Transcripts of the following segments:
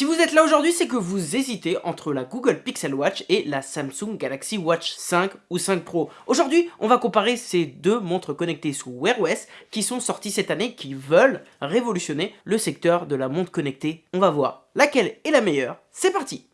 Si vous êtes là aujourd'hui, c'est que vous hésitez entre la Google Pixel Watch et la Samsung Galaxy Watch 5 ou 5 Pro. Aujourd'hui, on va comparer ces deux montres connectées sous Wear OS qui sont sorties cette année, qui veulent révolutionner le secteur de la montre connectée. On va voir laquelle est la meilleure. C'est parti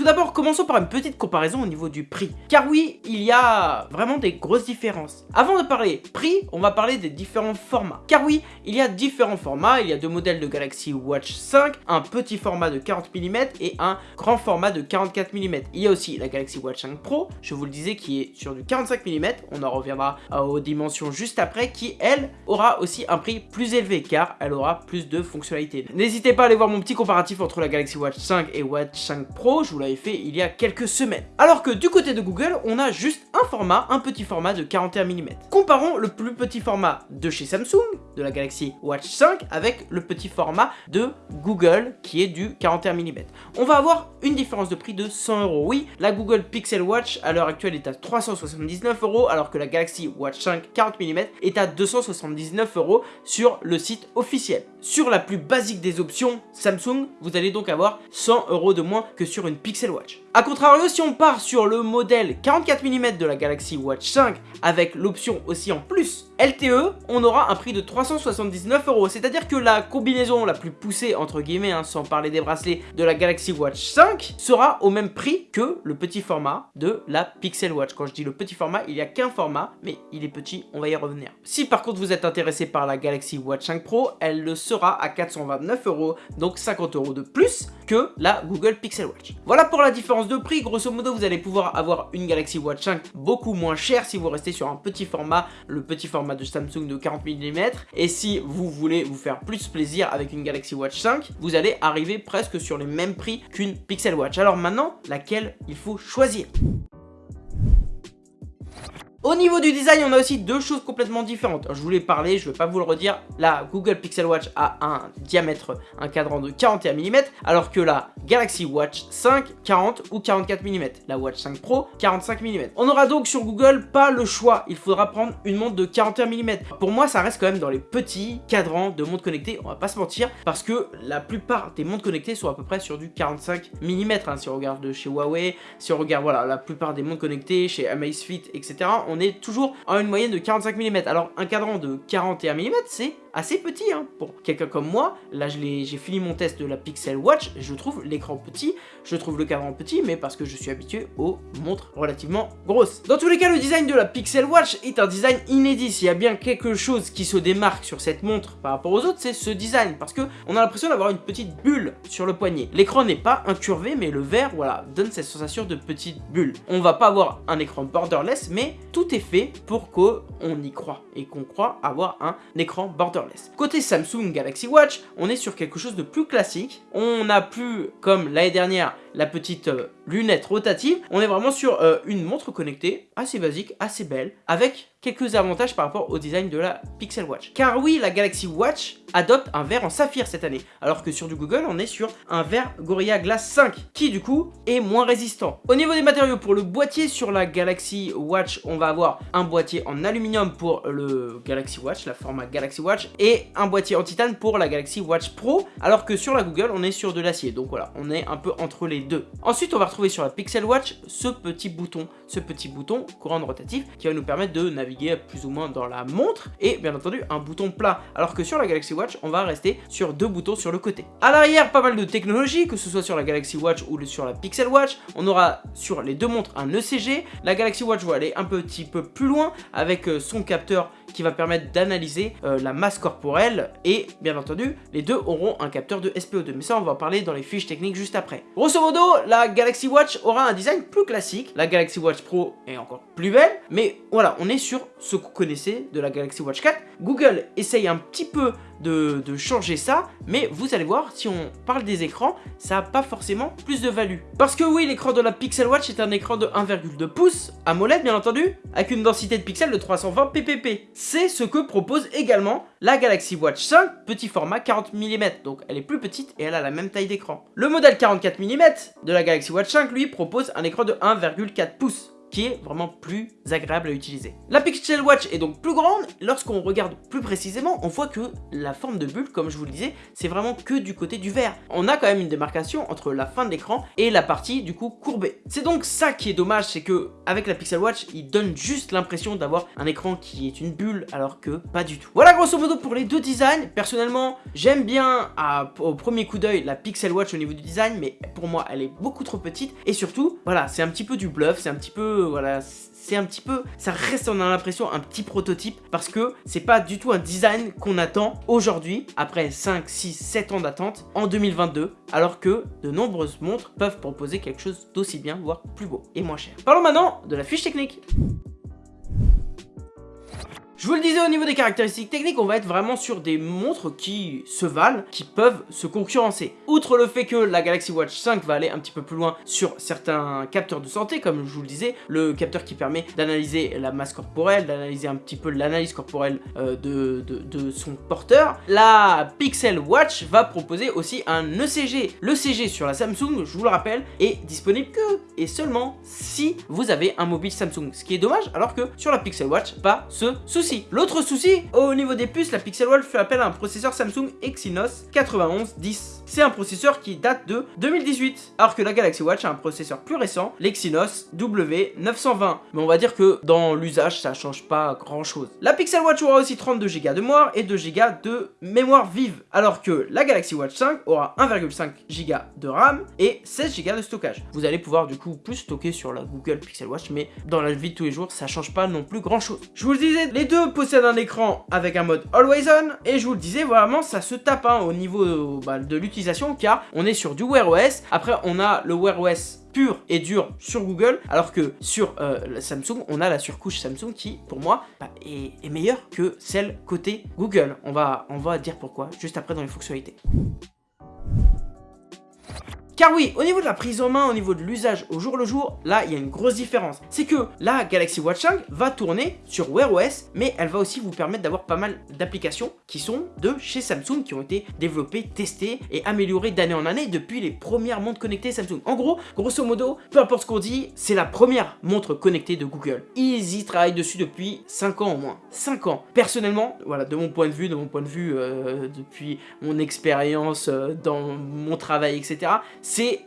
Tout d'abord, commençons par une petite comparaison au niveau du prix. Car oui, il y a vraiment des grosses différences. Avant de parler prix, on va parler des différents formats. Car oui, il y a différents formats. Il y a deux modèles de Galaxy Watch 5, un petit format de 40 mm et un grand format de 44 mm. Il y a aussi la Galaxy Watch 5 Pro, je vous le disais, qui est sur du 45 mm. On en reviendra aux dimensions juste après, qui, elle, aura aussi un prix plus élevé, car elle aura plus de fonctionnalités. N'hésitez pas à aller voir mon petit comparatif entre la Galaxy Watch 5 et Watch 5 Pro, je vous fait il y a quelques semaines. Alors que du côté de Google, on a juste un format, un petit format de 41 mm. Comparons le plus petit format de chez Samsung, de la Galaxy Watch 5, avec le petit format de Google qui est du 41 mm. On va avoir une différence de prix de 100 euros. Oui, la Google Pixel Watch à l'heure actuelle est à 379 euros, alors que la Galaxy Watch 5 40 mm est à 279 euros sur le site officiel. Sur la plus basique des options Samsung, vous allez donc avoir 100 euros de moins que sur une Pixel Watch. A contrario, si on part sur le modèle 44 mm de la Galaxy Watch 5 avec l'option aussi en plus LTE, on aura un prix de 379 euros. C'est-à-dire que la combinaison la plus poussée, entre guillemets, hein, sans parler des bracelets, de la Galaxy Watch 5 sera au même prix que le petit format de la Pixel Watch. Quand je dis le petit format, il n'y a qu'un format, mais il est petit, on va y revenir. Si par contre vous êtes intéressé par la Galaxy Watch 5 Pro, elle le sera à 429 euros, donc 50 euros de plus que la Google Pixel Watch. Voilà pour la différence de prix, grosso modo vous allez pouvoir avoir une Galaxy Watch 5 beaucoup moins chère si vous restez sur un petit format, le petit format de Samsung de 40 mm, et si vous voulez vous faire plus plaisir avec une Galaxy Watch 5, vous allez arriver presque sur les mêmes prix qu'une Pixel Watch. Alors maintenant, laquelle il faut choisir? Au niveau du design, on a aussi deux choses complètement différentes. je voulais parler, je ne vais pas vous le redire, la Google Pixel Watch a un diamètre, un cadran de 41 mm, alors que la Galaxy Watch 5, 40 ou 44 mm. La Watch 5 Pro, 45 mm. On aura donc sur Google pas le choix, il faudra prendre une montre de 41 mm. Pour moi, ça reste quand même dans les petits cadrans de montres connectées, on va pas se mentir, parce que la plupart des montres connectées sont à peu près sur du 45 mm. Hein, si on regarde de chez Huawei, si on regarde voilà la plupart des montres connectées, chez Amazfit, etc., on est toujours en une moyenne de 45 mm. Alors un cadran de 41 mm, c'est assez petit hein, pour quelqu'un comme moi. Là, j'ai fini mon test de la Pixel Watch, je trouve l'écran petit, je trouve le cadran petit, mais parce que je suis habitué aux montres relativement grosses. Dans tous les cas, le design de la Pixel Watch est un design inédit. S'il y a bien quelque chose qui se démarque sur cette montre par rapport aux autres, c'est ce design, parce que on a l'impression d'avoir une petite bulle sur le poignet. L'écran n'est pas incurvé, mais le verre, voilà, donne cette sensation de petite bulle. On va pas avoir un écran borderless, mais tout est fait pour qu'on y croit, et qu'on croit avoir un écran borderless. Côté Samsung Galaxy Watch, on est sur quelque chose de plus classique. On n'a plus, comme l'année dernière, la petite euh, lunette rotative. On est vraiment sur euh, une montre connectée, assez basique, assez belle, avec quelques avantages par rapport au design de la Pixel Watch. Car oui, la Galaxy Watch adopte un verre en saphir cette année, alors que sur du Google, on est sur un verre Gorilla Glass 5, qui du coup est moins résistant. Au niveau des matériaux, pour le boîtier sur la Galaxy Watch, on va avoir un boîtier en aluminium pour le Galaxy Watch, la format Galaxy Watch, et un boîtier en titane pour la Galaxy Watch Pro, alors que sur la Google, on est sur de l'acier. Donc voilà, on est un peu entre les deux. Ensuite, on va retrouver sur la Pixel Watch ce petit bouton, ce petit bouton courant rotatif qui va nous permettre de naviguer plus ou moins dans la montre et bien entendu un bouton plat. Alors que sur la Galaxy Watch, on va rester sur deux boutons sur le côté. À l'arrière, pas mal de technologie, que ce soit sur la Galaxy Watch ou sur la Pixel Watch. On aura sur les deux montres un ECG. La Galaxy Watch va aller un petit peu plus loin avec euh, son capteur qui va permettre d'analyser euh, la masse corporelle et bien entendu les deux auront un capteur de SPO2 mais ça on va en parler dans les fiches techniques juste après. Grosso modo la Galaxy Watch aura un design plus classique, la Galaxy Watch Pro est encore plus belle mais voilà on est sur ce que vous connaissez de la Galaxy Watch 4. Google essaye un petit peu de, changer ça, mais vous allez voir, si on parle des écrans, ça n'a pas forcément plus de value. Parce que oui, l'écran de la Pixel Watch est un écran de 1,2 pouces, AMOLED bien entendu, avec une densité de pixels de 320 ppp. C'est ce que propose également la Galaxy Watch 5, petit format 40 mm, donc elle est plus petite et elle a la même taille d'écran. Le modèle 44 mm de la Galaxy Watch 5, lui, propose un écran de 1,4 pouces qui est vraiment plus agréable à utiliser. La Pixel Watch est donc plus grande, lorsqu'on regarde plus précisément, on voit que la forme de bulle, comme je vous le disais, c'est vraiment que du côté du vert. On a quand même une démarcation entre la fin de l'écran et la partie du coup courbée. C'est donc ça qui est dommage, c'est que avec la Pixel Watch, il donne juste l'impression d'avoir un écran qui est une bulle, alors que pas du tout. Voilà grosso modo pour les deux designs. Personnellement, j'aime bien au premier coup d'œil la Pixel Watch au niveau du design, mais pour moi, elle est beaucoup trop petite. Et surtout, voilà, c'est un petit peu du bluff, c'est un petit voilà, c'est un petit peu, ça reste, on a l'impression, un petit prototype parce que c'est pas du tout un design qu'on attend aujourd'hui, après 5, 6, 7 ans d'attente, en 2022, alors que de nombreuses montres peuvent proposer quelque chose d'aussi bien, voire plus beau et moins cher. Parlons maintenant de la fiche technique. Je vous le disais au niveau des caractéristiques techniques, on va être vraiment sur des montres qui se valent, qui peuvent se concurrencer. Outre le fait que la Galaxy Watch 5 va aller un petit peu plus loin sur certains capteurs de santé, comme je vous le disais, le capteur qui permet d'analyser la masse corporelle, d'analyser un petit peu l'analyse corporelle euh, de, de, son porteur, la Pixel Watch va proposer aussi un ECG. Le CG sur la Samsung, je vous le rappelle, est disponible que et seulement si vous avez un mobile Samsung, ce qui est dommage, alors que sur la Pixel Watch, pas ce souci. L'autre souci, au niveau des puces, la Pixel Watch fait appel à un processeur Samsung Exynos 9110 c'est un processeur qui date de 2018. Alors que la Galaxy Watch a un processeur plus récent, l'Exynos W920. Mais on va dire que dans l'usage, ça change pas grand chose. La Pixel Watch aura aussi 32 Go de mémoire et 2 Go de mémoire vive. Alors que la Galaxy Watch 5 aura 1,5 Go de RAM et 16 Go de stockage. Vous allez pouvoir du coup plus stocker sur la Google Pixel Watch, mais dans la vie de tous les jours, ça change pas non plus grand chose. Je vous le disais, les deux possèdent un écran avec un mode Always On, et je vous le disais, vraiment, ça se tape hein, au niveau bah, de l'utilisation car on est sur du Wear OS. Après, on a le Wear OS pur et dur sur Google, alors que sur euh, Samsung, on a la surcouche Samsung qui, pour moi, bah, est, est, meilleure que celle côté Google. On va, on va dire pourquoi, juste après dans les fonctionnalités. Car oui, au niveau de la prise en main, au niveau de l'usage au jour le jour, là, il y a une grosse différence. C'est que la Galaxy Watch 5 va tourner sur Wear OS, mais elle va aussi vous permettre d'avoir pas mal d'applications qui sont de chez Samsung, qui ont été développées, testées et améliorées d'année en année depuis les premières montres connectées Samsung. En gros, grosso modo, peu importe ce qu'on dit, c'est la première montre connectée de Google. Ils y travaillent dessus depuis 5 ans au moins. 5 ans. Personnellement, voilà, de mon point de vue, de mon point de vue, euh, depuis mon expérience euh, dans mon travail, etc.,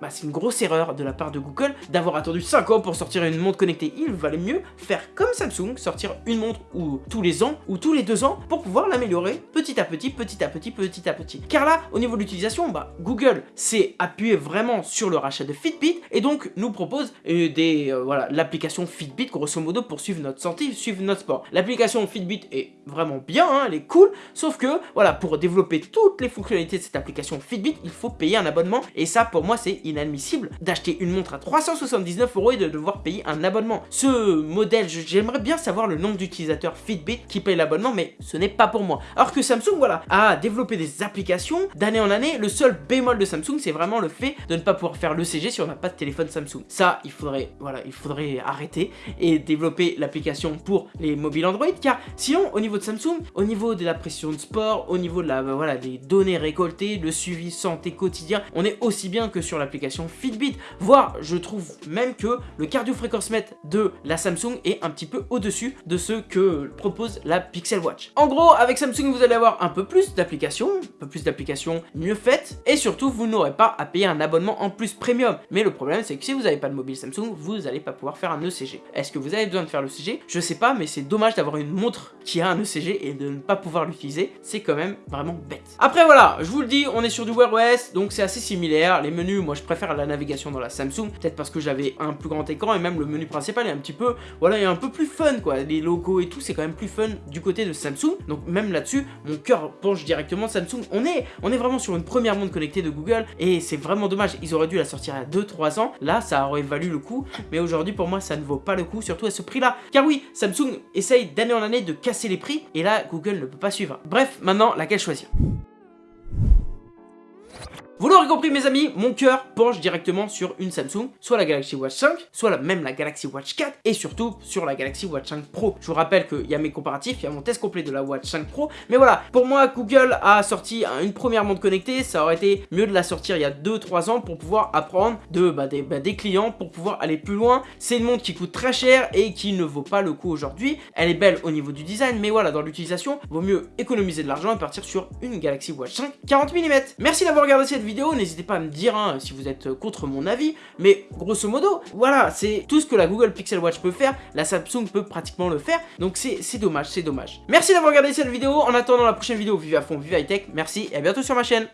bah, c'est une grosse erreur de la part de Google d'avoir attendu 5 ans pour sortir une montre connectée. Il valait mieux faire comme Samsung, sortir une montre ou tous les ans ou tous les deux ans pour pouvoir l'améliorer petit à petit, petit à petit, petit à petit. Car là, au niveau de l'utilisation, bah, Google s'est appuyé vraiment sur le rachat de Fitbit et donc nous propose euh, des euh, voilà l'application Fitbit grosso modo pour suivre notre santé, suivre notre sport. L'application Fitbit est vraiment bien, hein, elle est cool, sauf que voilà pour développer toutes les fonctionnalités de cette application Fitbit, il faut payer un abonnement et ça pour moi c'est inadmissible d'acheter une montre à 379 euros et de devoir payer un abonnement. Ce modèle, j'aimerais bien savoir le nombre d'utilisateurs Fitbit qui payent l'abonnement, mais ce n'est pas pour moi. Alors que Samsung, voilà, a développé des applications d'année en année. Le seul bémol de Samsung, c'est vraiment le fait de ne pas pouvoir faire l'ECG si on n'a pas de téléphone Samsung. Ça, il faudrait, voilà, il faudrait arrêter et développer l'application pour les mobiles Android, car sinon, au niveau de Samsung, au niveau de la pression de sport, au niveau de la, voilà, des données récoltées, le suivi santé quotidien, on est aussi bien que sur l'application Fitbit, voire je trouve même que le cardio fréquence mètre de la Samsung est un petit peu au-dessus de ce que propose la Pixel Watch. En gros, avec Samsung, vous allez avoir un peu plus d'applications, un peu plus d'applications mieux faites, et surtout, vous n'aurez pas à payer un abonnement en plus premium. Mais le problème, c'est que si vous n'avez pas de mobile Samsung, vous n'allez pas pouvoir faire un ECG. Est-ce que vous avez besoin de faire l'ECG Je sais pas, mais c'est dommage d'avoir une montre qui a un ECG et de ne pas pouvoir l'utiliser. C'est quand même vraiment bête. Après, voilà, je vous le dis, on est sur du Wear OS, donc c'est assez similaire. Les moi je préfère la navigation dans la Samsung, peut-être parce que j'avais un plus grand écran et même le menu principal est un petit peu, voilà, est un peu plus fun quoi, les logos et tout, c'est quand même plus fun du côté de Samsung, donc même là-dessus, mon cœur penche directement Samsung, on est, on est vraiment sur une première montre connectée de Google et c'est vraiment dommage, ils auraient dû la sortir à 2-3 ans, là ça aurait valu le coup, mais aujourd'hui pour moi ça ne vaut pas le coup, surtout à ce prix là, car oui, Samsung essaye d'année en année de casser les prix et là Google ne peut pas suivre. Bref, maintenant laquelle choisir? Vous l'aurez compris mes amis, mon cœur penche directement sur une Samsung, soit la Galaxy Watch 5, soit même la Galaxy Watch 4, et surtout sur la Galaxy Watch 5 Pro. Je vous rappelle qu'il y a mes comparatifs, il y a mon test complet de la Watch 5 Pro, mais voilà, pour moi Google a sorti une première montre connectée, ça aurait été mieux de la sortir il y a 2-3 ans pour pouvoir apprendre de, bah, des, bah, des clients, pour pouvoir aller plus loin. C'est une montre qui coûte très cher et qui ne vaut pas le coup aujourd'hui. Elle est belle au niveau du design, mais voilà, dans l'utilisation, vaut mieux économiser de l'argent et partir sur une Galaxy Watch 5 40 mm. Merci d'avoir regardé cette n'hésitez pas à me dire hein, si vous êtes contre mon avis, mais grosso modo, voilà, c'est tout ce que la Google Pixel Watch peut faire, la Samsung peut pratiquement le faire, donc c'est dommage, c'est dommage. Merci d'avoir regardé cette vidéo, en attendant la prochaine vidéo, vive à fond, vive high tech, merci et à bientôt sur ma chaîne.